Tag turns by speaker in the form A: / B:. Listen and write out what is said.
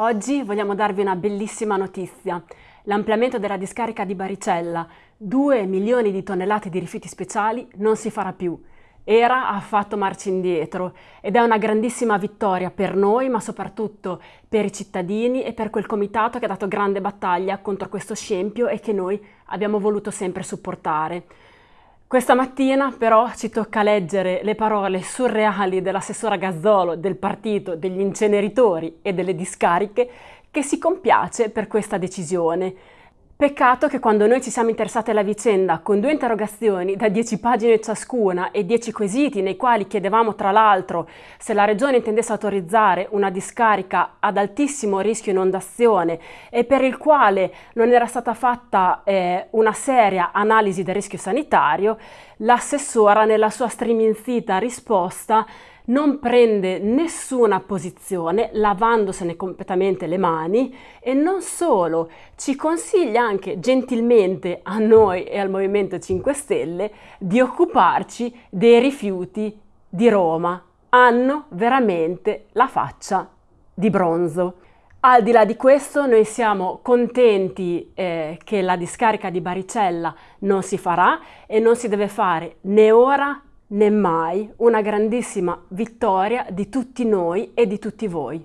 A: Oggi vogliamo darvi una bellissima notizia. L'ampliamento della discarica di Baricella, 2 milioni di tonnellate di rifiuti speciali, non si farà più. Era ha fatto marcia indietro ed è una grandissima vittoria per noi, ma soprattutto per i cittadini e per quel comitato che ha dato grande battaglia contro questo scempio e che noi abbiamo voluto sempre supportare. Questa mattina però ci tocca leggere le parole surreali dell'assessora Gazzolo del partito degli inceneritori e delle discariche che si compiace per questa decisione. Peccato che quando noi ci siamo interessati alla vicenda con due interrogazioni da 10 pagine ciascuna e 10 quesiti nei quali chiedevamo tra l'altro se la Regione intendesse autorizzare una discarica ad altissimo rischio inondazione e per il quale non era stata fatta eh, una seria analisi del rischio sanitario, l'assessora nella sua striminzita risposta non prende nessuna posizione lavandosene completamente le mani e non solo, ci consiglia anche gentilmente a noi e al Movimento 5 Stelle di occuparci dei rifiuti di Roma. Hanno veramente la faccia di bronzo. Al di là di questo noi siamo contenti eh, che la discarica di Baricella non si farà e non si deve fare né ora né mai una grandissima vittoria di tutti noi e di tutti voi.